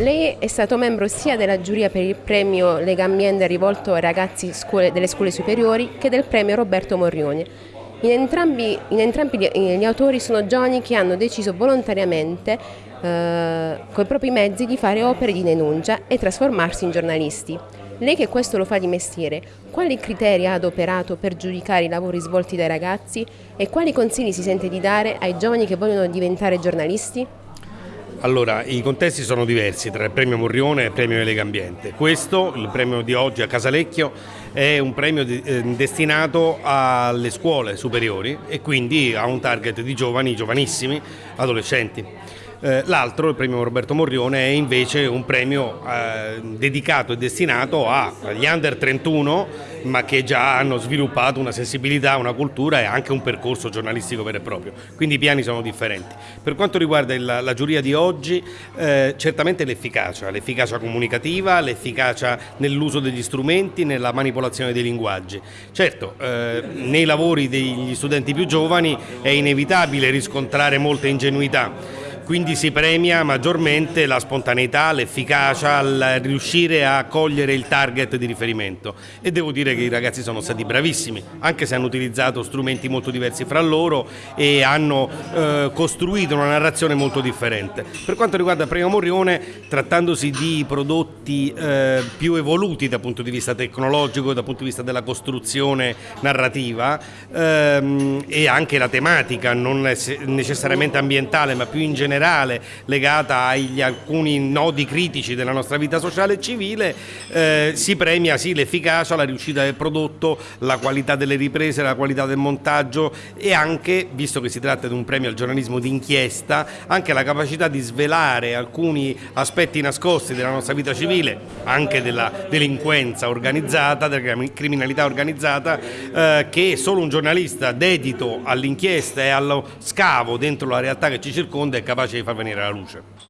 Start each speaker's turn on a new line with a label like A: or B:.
A: Lei è stato membro sia della giuria per il premio Lega Ambiente rivolto ai ragazzi scuole, delle scuole superiori che del premio Roberto Morrione. In entrambi, in entrambi gli, gli, autori sono giovani che hanno deciso volontariamente eh, con i propri mezzi di fare opere di denuncia e trasformarsi in giornalisti. Lei che questo lo fa di mestiere, quali criteri ha adoperato per giudicare i lavori svolti dai ragazzi e quali consigli si sente di dare ai giovani che vogliono diventare giornalisti?
B: Allora, i contesti sono diversi tra il premio Morrione e il premio Lega Ambiente. Questo, il premio di oggi a Casalecchio, è un premio di, eh, destinato alle scuole superiori e quindi a un target di giovani, giovanissimi, adolescenti. Eh, l'altro, il premio Roberto Morrione, è invece un premio eh, dedicato e destinato agli under 31 ma che già hanno sviluppato una sensibilità, una cultura e anche un percorso giornalistico vero e proprio. Quindi i piani sono differenti. Per quanto riguarda il, la giuria di oggi, eh, certamente l'efficacia, l'efficacia comunicativa, l'efficacia nell'uso degli strumenti, nella manipolazione dei linguaggi. Certo, eh, nei lavori degli studenti più giovani è inevitabile riscontrare molte ingenuità quindi si premia maggiormente la spontaneità, l'efficacia, il riuscire a cogliere il target di riferimento e devo dire che i ragazzi sono stati bravissimi, anche se hanno utilizzato strumenti molto diversi fra loro e hanno eh, costruito una narrazione molto differente. Per quanto riguarda Premio Morrione, trattandosi di prodotti eh, più evoluti dal punto di vista tecnologico, dal punto di vista della costruzione narrativa ehm, e anche la tematica, non necessariamente ambientale ma più in generale generale legata agli alcuni nodi critici della nostra vita sociale e civile, eh, si premia sì l'efficacia, la riuscita del prodotto, la qualità delle riprese, la qualità del montaggio e anche, visto che si tratta di un premio al giornalismo d'inchiesta, anche la capacità di svelare alcuni aspetti nascosti della nostra vita civile, anche della delinquenza organizzata, della criminalità organizzata, eh, che solo un giornalista dedito all'inchiesta e allo scavo dentro la realtà che ci circonda è capace capace di far venire alla luce.